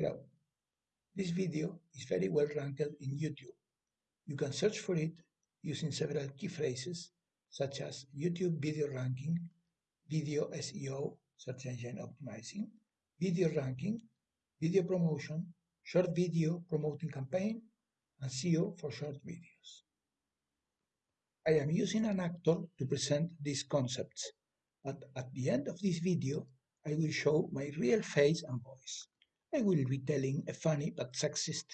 Hello. This video is very well ranked in YouTube. You can search for it using several key phrases such as YouTube video ranking, video SEO, search engine optimizing, video ranking, video promotion, short video promoting campaign, and SEO for short videos. I am using an actor to present these concepts, but at the end of this video, I will show my real face and voice. I will be telling a funny but sexist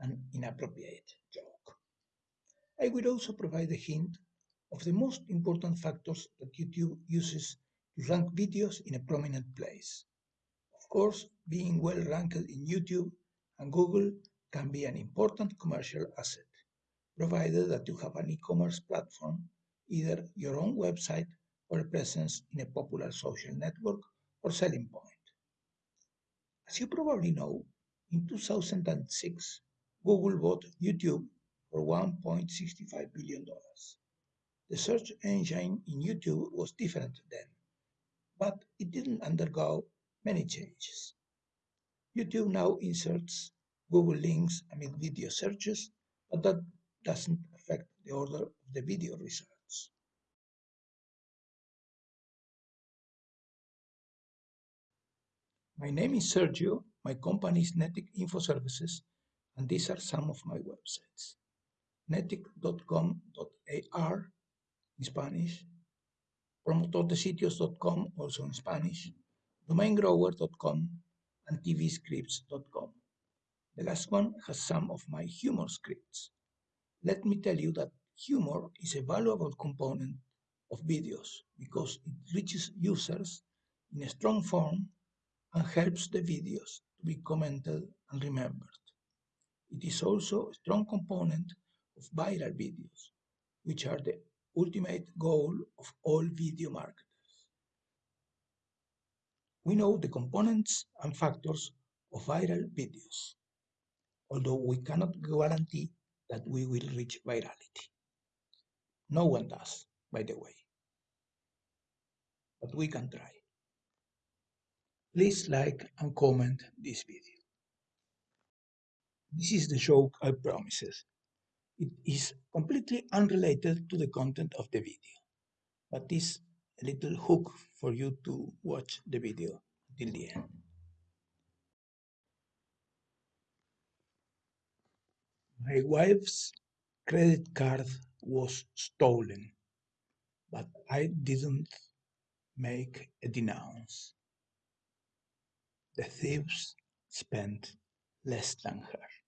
and inappropriate joke. I will also provide a hint of the most important factors that YouTube uses to rank videos in a prominent place. Of course, being well ranked in YouTube and Google can be an important commercial asset, provided that you have an e-commerce platform, either your own website or a presence in a popular social network or selling point. As you probably know, in 2006, Google bought YouTube for $1.65 billion. The search engine in YouTube was different then, but it didn't undergo many changes. YouTube now inserts Google links amid video searches, but that doesn't affect the order of the video results. My name is Sergio, my company is Netic Info Services, and these are some of my websites. netic.com.ar in Spanish, promotordesitios.com also in Spanish, domaingrower.com, and tvscripts.com. The last one has some of my humor scripts. Let me tell you that humor is a valuable component of videos because it reaches users in a strong form and helps the videos to be commented and remembered. It is also a strong component of viral videos, which are the ultimate goal of all video marketers. We know the components and factors of viral videos, although we cannot guarantee that we will reach virality. No one does, by the way. But we can try. Please like and comment this video. This is the joke I promised. It is completely unrelated to the content of the video, but is a little hook for you to watch the video till the end. My wife's credit card was stolen, but I didn't make a denounce. The thieves spent less than her.